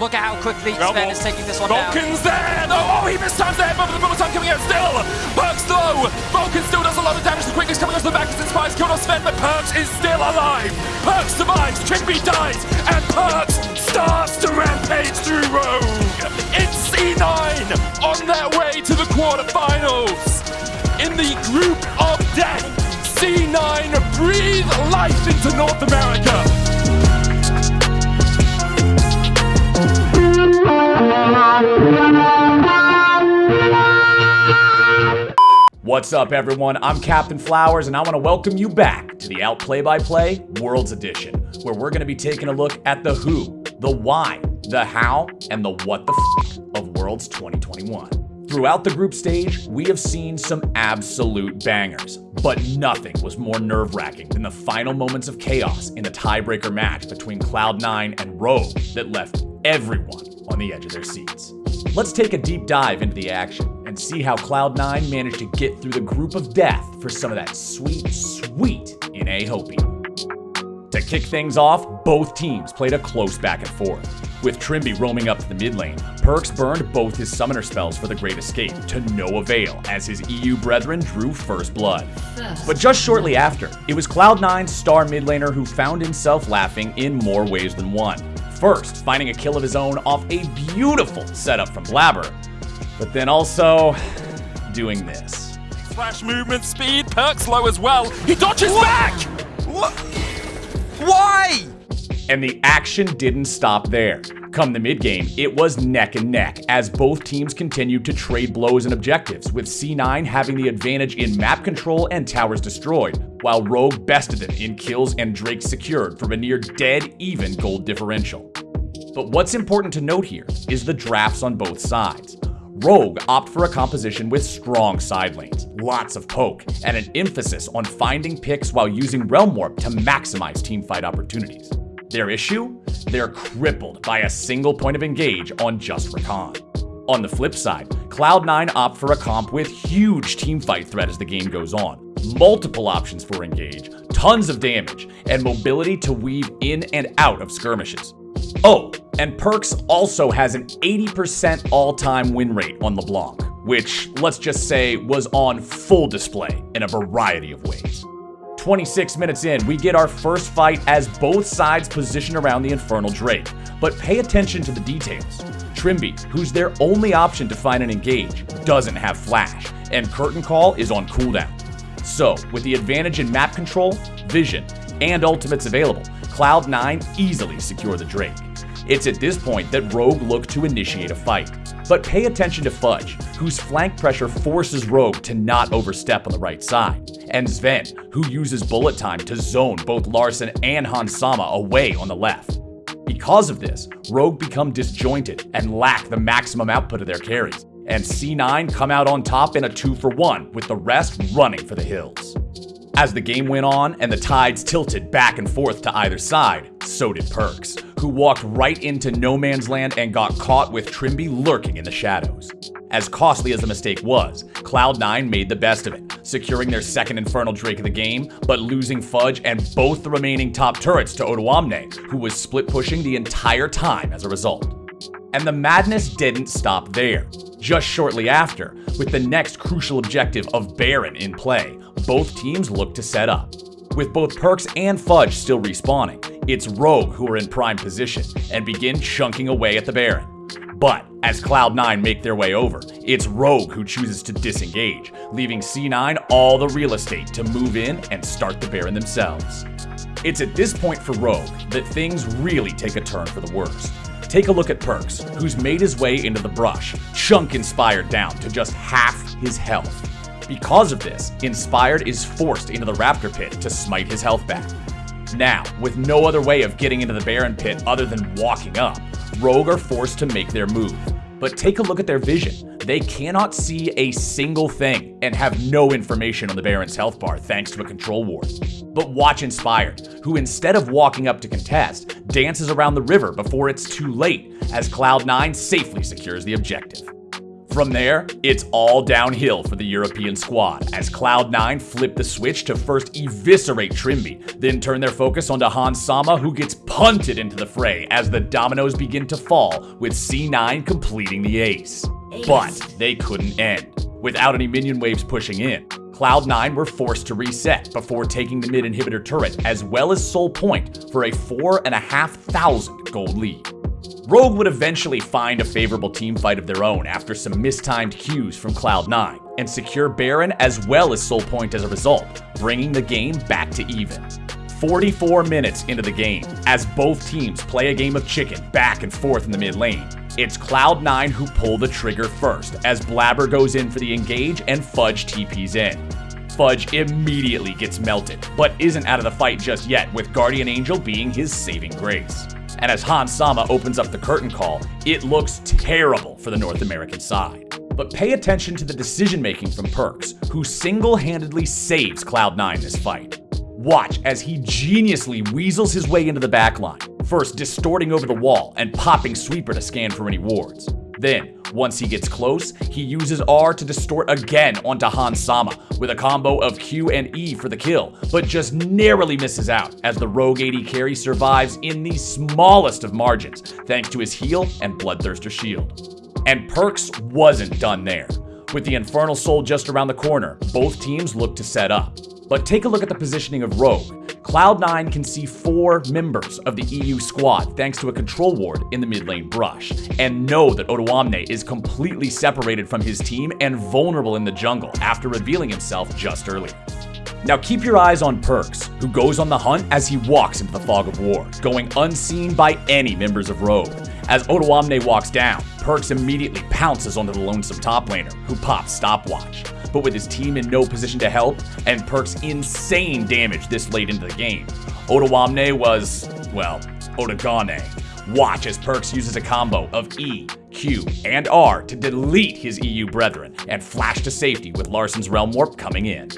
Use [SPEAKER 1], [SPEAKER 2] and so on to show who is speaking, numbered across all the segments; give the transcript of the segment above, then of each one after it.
[SPEAKER 1] Look at how quickly Zven
[SPEAKER 2] well,
[SPEAKER 1] is taking this one down.
[SPEAKER 2] Vulcan's there! No, oh, he missed times there, but the bullet time coming out still! Perkz low! Vulcan still does a lot of damage. The quickest coming off the back as Inspires killed off Zven, but Perkz is still alive! Perkz survives, Trymbi dies, and Perkz starts to rampage through Rogue! It's C9 on their way to the quarterfinals! In the group of death, C9 breathe life into North America!
[SPEAKER 3] What's up, everyone? I'm Captain Flowers, and I want to welcome you back to the Outplay by Play Worlds Edition, where we're going to be taking a look at the who, the why, the how, and the what the f of Worlds 2021. Throughout the group stage, we have seen some absolute bangers, but nothing was more nerve wracking than the final moments of chaos in the tiebreaker match between Cloud9 and Rogue that left everyone on the edge of their seats. Let's take a deep dive into the action and see how Cloud9 managed to get through the group of death for some of that sweet, sweet NA hopium. To kick things off, both teams played a close back and forth. With Trymbi roaming up to the mid lane, Perkz burned both his summoner spells for the Great Escape to no avail as his EU brethren drew first blood. But just shortly after, it was Cloud9's star mid laner who found himself laughing in more ways than one. First, finding a kill of his own off a beautiful setup from Blaber, but then also doing this.
[SPEAKER 2] Flash movement speed, Perkz low as well. He dodges back!
[SPEAKER 4] What? Why?
[SPEAKER 3] And the action didn't stop there. Come the mid game, it was neck and neck as both teams continued to trade blows and objectives, with C9 having the advantage in map control and towers destroyed, while Rogue bested them in kills and Drake secured from a near dead even gold differential. But what's important to note here is the drafts on both sides. Rogue opt for a composition with strong side lanes, lots of poke, and an emphasis on finding picks while using Realm Warp to maximize teamfight opportunities. Their issue? They're crippled by a single point of engage on just Rakan. On the flip side, Cloud9 opt for a comp with huge teamfight threat as the game goes on, multiple options for engage, tons of damage, and mobility to weave in and out of skirmishes. Oh, and Perkz also has an 80% all-time win rate on LeBlanc, which, let's just say, was on full display in a variety of ways. 26 minutes in, we get our first fight as both sides position around the Infernal Drake. But pay attention to the details. Trymbi, who's their only option to find an engage, doesn't have flash, and Curtain Call is on cooldown. So, with the advantage in map control, vision, and ultimates available, Cloud9 easily secure the Drake. It's at this point that Rogue look to initiate a fight. But pay attention to Fudge, whose flank pressure forces Rogue to not overstep on the right side, and Zven, who uses bullet time to zone both Larssen and Hans Sama away on the left. Because of this, Rogue become disjointed and lack the maximum output of their carries, and C9 come out on top in a 2 for 1, with the rest running for the hills. As the game went on and the tides tilted back and forth to either side, so did Perkz, who walked right into no man's land and got caught with Trymbi lurking in the shadows. As costly as the mistake was, Cloud9 made the best of it, securing their second Infernal Drake of the game, but losing Fudge and both the remaining top turrets to Odoamne, who was split pushing the entire time as a result. And the madness didn't stop there. Just shortly after, with the next crucial objective of Baron in play, both teams look to set up. With both Perkz and Fudge still respawning, it's Rogue who are in prime position and begin chunking away at the Baron. But as Cloud9 make their way over, it's Rogue who chooses to disengage, leaving C9 all the real estate to move in and start the Baron themselves. It's at this point for Rogue that things really take a turn for the worse. Take a look at Perkz, who's made his way into the brush, chunk Inspired down to just half his health. Because of this, Inspired is forced into the Raptor Pit to smite his health back. Now, with no other way of getting into the Baron Pit other than walking up, Rogue are forced to make their move. But take a look at their vision. They cannot see a single thing and have no information on the Baron's health bar thanks to a control ward. But watch Inspired, who instead of walking up to contest, dances around the river before it's too late as Cloud9 safely secures the objective. From there, it's all downhill for the European squad as Cloud9 flip the switch to first eviscerate Trymbi, then turn their focus onto Hans Sama who gets punted into the fray as the dominoes begin to fall with C9 completing the ace. But they couldn't end. Without any minion waves pushing in, Cloud9 were forced to reset before taking the mid inhibitor turret as well as Soul Point for a 4,500 gold lead. Rogue would eventually find a favorable team fight of their own after some mistimed cues from Cloud9 and secure Baron as well as Soul Point as a result, bringing the game back to even. 44 minutes into the game, as both teams play a game of chicken back and forth in the mid lane, it's Cloud9 who pull the trigger first as Blaber goes in for the engage and Fudge TP's in. Fudge immediately gets melted, but isn't out of the fight just yet, with Guardian Angel being his saving grace and as Hans Sama opens up the curtain call, it looks terrible for the North American side. But pay attention to the decision making from Perkz, who single handedly saves Cloud9 this fight. Watch as he geniusly weasels his way into the backline, first distorting over the wall and popping Sweeper to scan for any wards. Then, once he gets close, he uses R to distort again onto Hans Sama with a combo of Q and E for the kill, but just narrowly misses out as the Rogue AD carry survives in the smallest of margins thanks to his heal and Bloodthirster shield. And Perks wasn't done there. With the Infernal Soul just around the corner, both teams look to set up. But take a look at the positioning of Rogue. Cloud9 can see four members of the EU squad thanks to a control ward in the mid lane brush, and know that Odoamne is completely separated from his team and vulnerable in the jungle after revealing himself just earlier. Now keep your eyes on Perkz, who goes on the hunt as he walks into the fog of war, going unseen by any members of Rogue. As Odoamne walks down, Perkz immediately pounces onto the lonesome top laner, who pops stopwatch but with his team in no position to help and Perkz's insane damage this late into the game. Odoamne was, well, Odagane. Watch as Perkz uses a combo of E, Q, and R to delete his EU brethren and flash to safety with Larssen's Realm Warp coming in.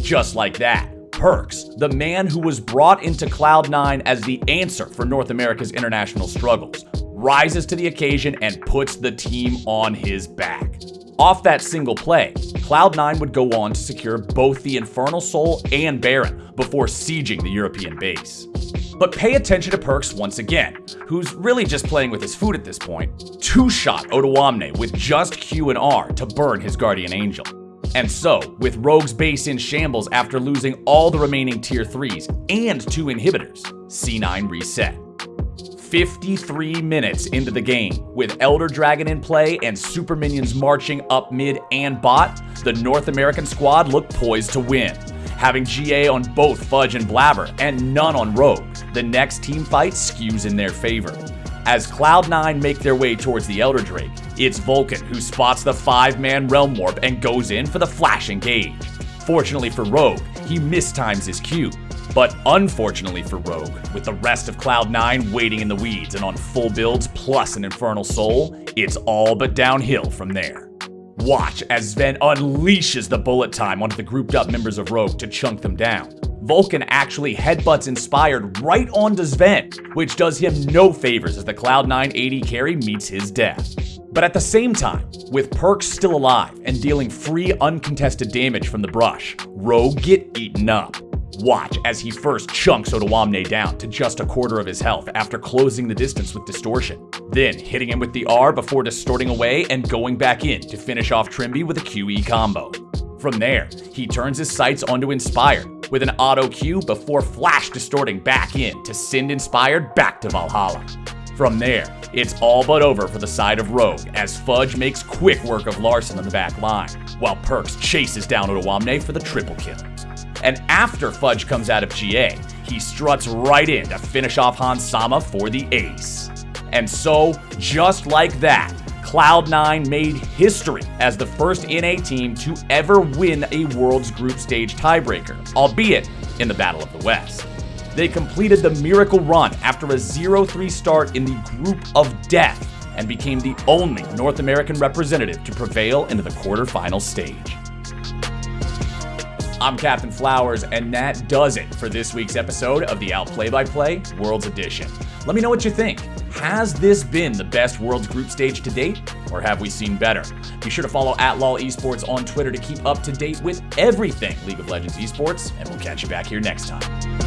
[SPEAKER 3] Just like that, Perkz, the man who was brought into Cloud9 as the answer for North America's international struggles, rises to the occasion and puts the team on his back. Off that single play, Cloud9 would go on to secure both the Infernal Soul and Baron before sieging the European base. But pay attention to Perkz once again, who's really just playing with his food at this point. Two-shot Odoamne with just Q and R to burn his Guardian Angel. And so, with Rogue's base in shambles after losing all the remaining tier 3s and two inhibitors, C9 reset. 53 minutes into the game, with Elder Dragon in play and super minions marching up mid and bot, the North American squad looked poised to win. Having GA on both Fudge and Blaber, and none on Rogue, the next team fight skews in their favor. As Cloud9 make their way towards the Elder Drake, it's Vulcan who spots the five-man Realm Warp and goes in for the flash engage. Fortunately for Rogue, he mistimes his Q, but unfortunately for Rogue, with the rest of Cloud9 waiting in the weeds and on full builds plus an Infernal Soul, it's all but downhill from there. Watch as Zven unleashes the bullet time onto the grouped up members of Rogue to chunk them down. Vulcan actually headbutts Inspired right onto Zven, which does him no favors as the Cloud9 AD carry meets his death. But at the same time, with Perkz still alive and dealing free uncontested damage from the brush, Rogue get eaten up. Watch as he first chunks Odoamne down to just a quarter of his health after closing the distance with Distortion. Then hitting him with the R before distorting away and going back in to finish off Trymbi with a QE combo. From there, he turns his sights onto Inspired with an auto Q before flash distorting back in to send Inspired back to Valhalla. From there, it's all but over for the side of Rogue as Fudge makes quick work of Larssen on the back line, while Perkz chases down Odoamne for the triple kill. And after Fudge comes out of GA, he struts right in to finish off Hans Sama for the ace. And so, just like that, Cloud9 made history as the first NA team to ever win a Worlds Group Stage tiebreaker, albeit in the Battle of the West. They completed the miracle run after a 0-3 start in the Group of Death and became the only North American representative to prevail into the quarterfinal stage. I'm Captain Flowers, and that does it for this week's episode of the Out Play by Play Worlds Edition. Let me know what you think. Has this been the best Worlds group stage to date, or have we seen better? Be sure to follow at LOL Esports on Twitter to keep up to date with everything League of Legends esports, and we'll catch you back here next time.